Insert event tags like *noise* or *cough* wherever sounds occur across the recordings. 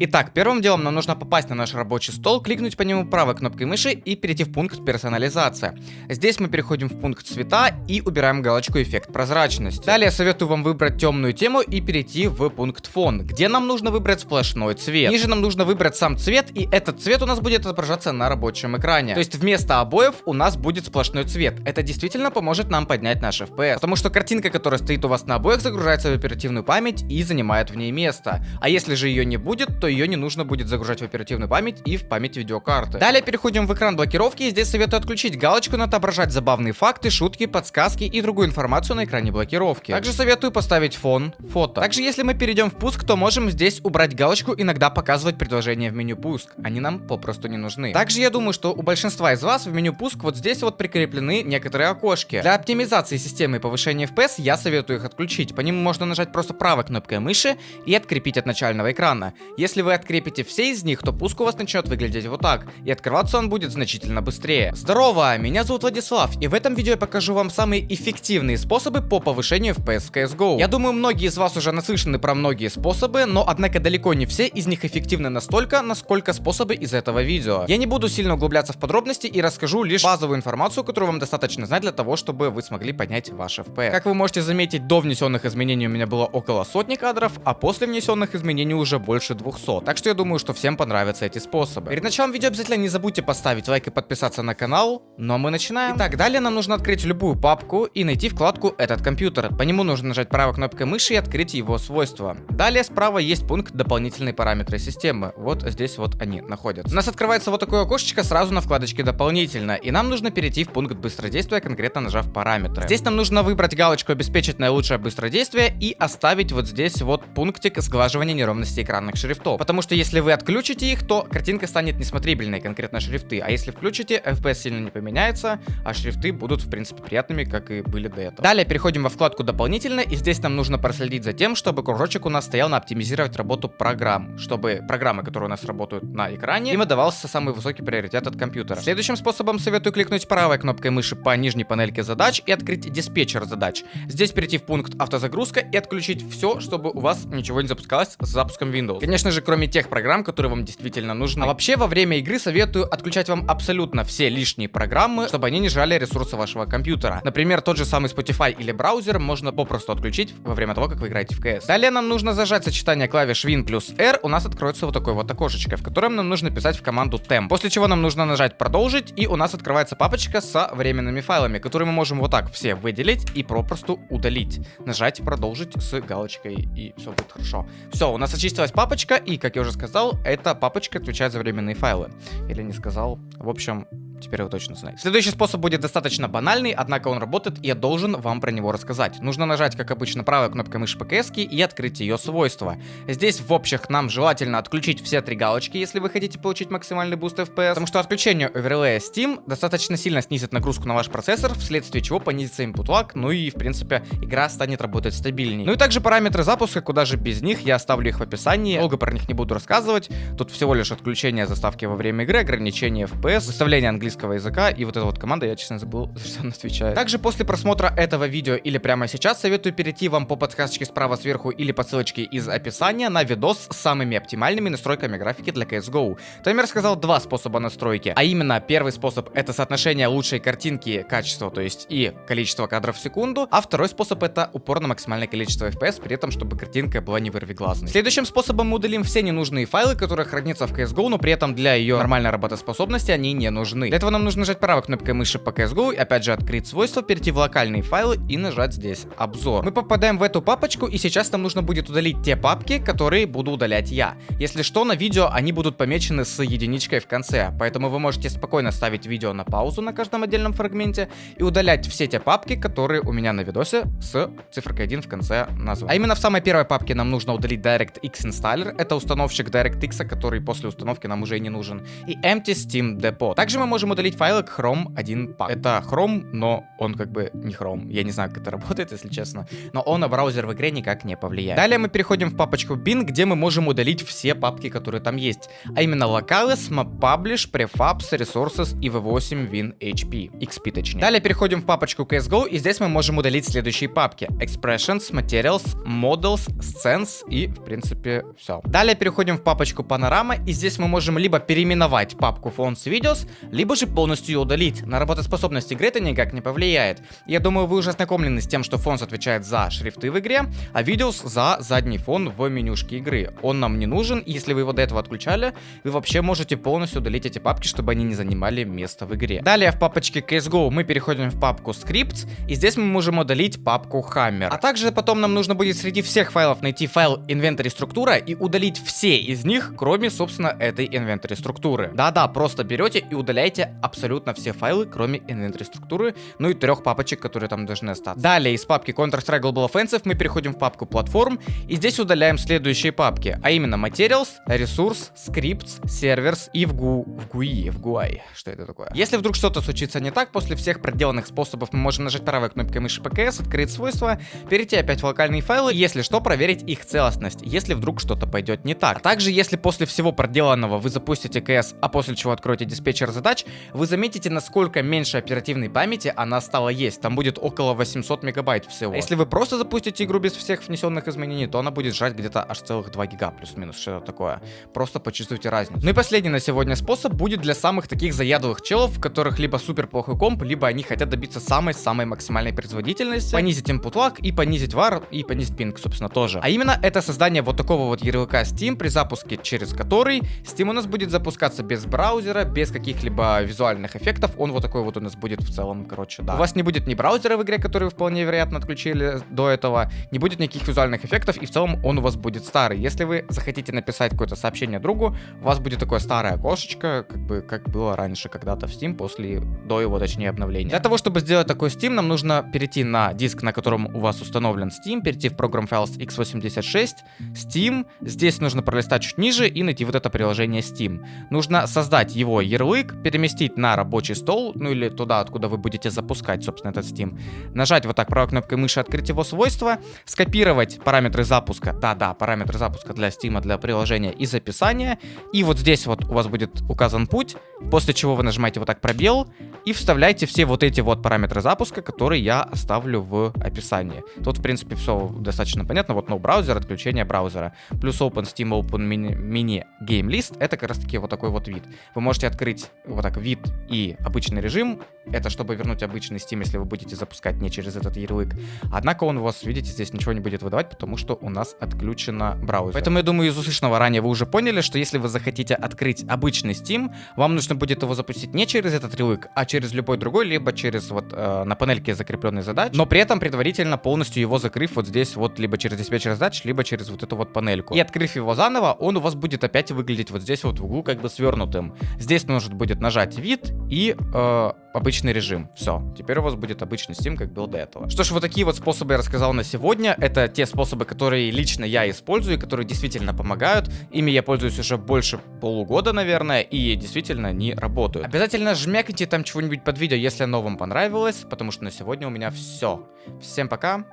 Итак, первым делом нам нужно попасть на наш рабочий стол, кликнуть по нему правой кнопкой мыши и перейти в пункт персонализация. Здесь мы переходим в пункт цвета и убираем галочку эффект прозрачности. Далее советую вам выбрать темную тему и перейти в пункт фон, где нам нужно выбрать сплошной цвет. Ниже нам нужно выбрать сам цвет и этот цвет у нас будет отображаться на рабочем экране. То есть вместо обоев у нас будет сплошной цвет. Это действительно поможет нам поднять наш FPS. Потому что картинка, которая стоит у вас на обоях, загружается в оперативную память и занимает в ней место. А если же ее не будет, то ее не нужно будет загружать в оперативную память и в память видеокарты. Далее переходим в экран блокировки и здесь советую отключить галочку отображать забавные факты, шутки, подсказки и другую информацию на экране блокировки. Также советую поставить фон, фото. Также если мы перейдем в пуск, то можем здесь убрать галочку иногда показывать предложения в меню пуск. Они нам попросту не нужны. Также я думаю, что у большинства из вас в меню пуск вот здесь вот прикреплены некоторые окошки. Для оптимизации системы повышения FPS я советую их отключить. По ним можно нажать просто правой кнопкой мыши и открепить от начального экрана. Если вы открепите все из них, то пуск у вас начнет выглядеть вот так, и открываться он будет значительно быстрее. Здорово, меня зовут Владислав, и в этом видео я покажу вам самые эффективные способы по повышению FPS в CSGO. Я думаю, многие из вас уже наслышаны про многие способы, но однако далеко не все из них эффективны настолько, насколько способы из этого видео. Я не буду сильно углубляться в подробности и расскажу лишь базовую информацию, которую вам достаточно знать для того, чтобы вы смогли поднять ваш FPS. Как вы можете заметить, до внесенных изменений у меня было около сотни кадров, а после внесенных изменений уже больше 200. Так что я думаю, что всем понравятся эти способы. Перед началом видео обязательно не забудьте поставить лайк и подписаться на канал. Ну а мы начинаем. Итак, далее нам нужно открыть любую папку и найти вкладку «Этот компьютер». По нему нужно нажать правой кнопкой мыши и открыть его свойства. Далее справа есть пункт «Дополнительные параметры системы». Вот здесь вот они находятся. У нас открывается вот такое окошечко сразу на вкладочке «Дополнительно». И нам нужно перейти в пункт быстродействия, конкретно нажав параметры. Здесь нам нужно выбрать галочку «Обеспечить наилучшее быстродействие» и оставить вот здесь вот пунктик сглаживания неровности экранных шрифтов. Потому что если вы отключите их, то картинка станет несмотрибельной, конкретно шрифты. А если включите, FPS сильно не поменяется, а шрифты будут, в принципе, приятными, как и были до этого. Далее переходим во вкладку «Дополнительно», и здесь нам нужно проследить за тем, чтобы кружочек у нас стоял на оптимизировать работу программ, чтобы программы, которые у нас работают на экране, им отдавался самый высокий приоритет от компьютера. Следующим способом советую кликнуть правой кнопкой мыши по нижней панельке задач и открыть диспетчер задач. Здесь перейти в пункт автозагрузка и отключить все, чтобы у вас ничего не запускалось с запуском Windows. Конечно же, кроме тех программ, которые вам действительно нужны. А вообще, во время игры советую отключать вам абсолютно все лишние программы, чтобы они не жали ресурсы вашего компьютера. Например, тот же самый Spotify или браузер можно попросту отключить во время того, как вы играете в CS. Далее нам нужно зажать сочетание клавиш Win плюс R, у нас откроется вот такое вот окошечко, в котором нам нужно писать в команду temp. После чего нам нужно нажать продолжить, и у нас открывается папочка со временными файлами, которые мы можем вот так все выделить и попросту удалить. Нажать продолжить с галочкой, и все будет хорошо. Все, у нас очистилась папочка, и, как я уже сказал, это папочка отвечает за временные файлы. Или не сказал. В общем, Теперь вы точно знаете. Следующий способ будет достаточно банальный, однако он работает, и я должен вам про него рассказать. Нужно нажать, как обычно, правой кнопкой мыши ПКС и открыть ее свойства. Здесь в общих нам желательно отключить все три галочки, если вы хотите получить максимальный буст FPS, потому что отключение оверлея Steam достаточно сильно снизит нагрузку на ваш процессор, вследствие чего понизится input lag, ну и, в принципе, игра станет работать стабильнее. Ну и также параметры запуска, куда же без них, я оставлю их в описании, долго про них не буду рассказывать. Тут всего лишь отключение заставки во время игры, ограничение FPS, выставление английского английского языка, и вот эта вот команда, я честно забыл, за что она отвечает. Также после просмотра этого видео или прямо сейчас советую перейти вам по подсказочке справа сверху или по ссылочке из описания на видос с самыми оптимальными настройками графики для CSGO. Там я рассказал два способа настройки, а именно первый способ это соотношение лучшей картинки качества, то есть и количество кадров в секунду, а второй способ это упор на максимальное количество FPS, при этом чтобы картинка была не вырвиглазной. Следующим способом мы удалим все ненужные файлы, которые хранятся в CSGO, но при этом для ее нормальной работоспособности они не нужны. Этого нам нужно нажать правой кнопкой мыши по CSGO, опять же открыть свойства, перейти в локальные файлы и нажать здесь обзор. Мы попадаем в эту папочку и сейчас нам нужно будет удалить те папки, которые буду удалять я. Если что, на видео они будут помечены с единичкой в конце, поэтому вы можете спокойно ставить видео на паузу на каждом отдельном фрагменте и удалять все те папки, которые у меня на видосе с цифрой 1 в конце названия. А именно в самой первой папке нам нужно удалить DirectX Installer, это установщик DirectX, который после установки нам уже не нужен, и Empty Steam Depot. Также мы можем можем удалить файлы Chrome 1 pack. Это Chrome, но он как бы не Chrome. Я не знаю, как это *laughs* работает, если честно. Но он на браузер в игре никак не повлияет. Далее мы переходим в папочку bin, где мы можем удалить все папки, которые там есть. А именно Locales, MapPublish, Prefabs, Resources и V8 Win HP. XP точнее. Далее переходим в папочку CSGO, и здесь мы можем удалить следующие папки. Expressions, Materials, Models, Scenes и, в принципе, все. Далее переходим в папочку Panorama, и здесь мы можем либо переименовать папку Fonts Videos, либо же полностью ее удалить. На работоспособность игры это никак не повлияет. Я думаю, вы уже ознакомлены с тем, что Fonts отвечает за шрифты в игре, а Videos за задний фон в менюшке игры. Он нам не нужен, если вы его до этого отключали, вы вообще можете полностью удалить эти папки, чтобы они не занимали место в игре. Далее в папочке CSGO мы переходим в папку Scripts, и здесь мы можем удалить папку Hammer. А также потом нам нужно будет среди всех файлов найти файл Inventory структура и удалить все из них, кроме, собственно, этой Inventory структуры. Да-да, просто берете и удаляете абсолютно все файлы, кроме Inventory структуры, ну и трех папочек, которые там должны остаться. Далее из папки Counter-Strike Global Offensive мы переходим в папку Platform, и здесь удаляем следующие папки, а именно Materials, Resource, Scripts, Servers и в GUI, в GUI, в GUI. Что это такое? Если вдруг что-то случится не так, после всех проделанных способов мы можем нажать правой кнопкой мыши ПКС, открыть свойства, перейти опять в локальные файлы, если что, проверить их целостность, если вдруг что-то пойдет не так. А также, если после всего проделанного вы запустите КС, а после чего откроете диспетчер задач, вы заметите, насколько меньше оперативной памяти она стала есть. Там будет около 800 мегабайт всего. Если вы просто запустите игру без всех внесенных изменений, то она будет жрать где-то аж целых 2 гига, плюс-минус, что-то такое. Просто почувствуйте разницу. Ну и последний на сегодня способ будет для самых таких заядлых челов, в которых либо супер плохой комп, либо они хотят добиться самой-самой максимальной производительности, понизить input lag и понизить var и понизить пинг, собственно, тоже. А именно это создание вот такого вот ярлыка Steam, при запуске через который Steam у нас будет запускаться без браузера, без каких-либо визуальных эффектов, он вот такой вот у нас будет в целом, короче, да. У вас не будет ни браузера в игре, который вы вполне вероятно отключили до этого, не будет никаких визуальных эффектов, и в целом он у вас будет старый. Если вы захотите написать какое-то сообщение другу, у вас будет такое старое окошечко, как бы, как было раньше когда-то в Steam, после, до его, точнее, обновления. Для того, чтобы сделать такой Steam, нам нужно перейти на диск, на котором у вас установлен Steam, перейти в Program Files x86, Steam, здесь нужно пролистать чуть ниже и найти вот это приложение Steam. Нужно создать его ярлык, переместить на рабочий стол, ну или туда, откуда вы будете запускать, собственно, этот Steam. Нажать вот так правой кнопкой мыши, открыть его свойства, скопировать параметры запуска, да-да, параметры запуска для Steam, для приложения из описания, и вот здесь вот у вас будет указан путь, после чего вы нажимаете вот так пробел и вставляете все вот эти вот параметры запуска, которые я оставлю в описании. Тут, в принципе, все достаточно понятно. Вот no браузер, отключение браузера. Плюс Open Steam Open Mini, Mini Game List. Это как раз таки вот такой вот вид. Вы можете открыть вот так вид и обычный режим. Это чтобы вернуть обычный Steam, если вы будете запускать не через этот ярлык. Однако он у вас, видите, здесь ничего не будет выдавать, потому что у нас отключено браузер. Поэтому я думаю, из услышанного ранее вы уже поняли, что если вы захотите открыть обычный Steam, вам нужно будет его запустить не через этот ярлык, а через любой другой, либо через вот э, на панельке закрепленной задач, но при этом предварительно полностью его закрыв вот здесь вот либо через диспетчер задач, либо через вот эту вот панельку. И открыв его заново, он у вас будет опять выглядеть вот здесь вот в углу как бы свернутым. Здесь нужно будет нажать вид и э, обычный режим. Все, теперь у вас будет обычный Steam, как был до этого. Что ж, вот такие вот способы я рассказал на сегодня. Это те способы, которые лично я использую, которые действительно помогают. Ими я пользуюсь уже больше полугода, наверное, и действительно они работают. Обязательно жмякните там чего-нибудь под видео, если оно вам понравилось, потому что на сегодня у меня все. Всем пока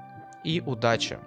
и удачи!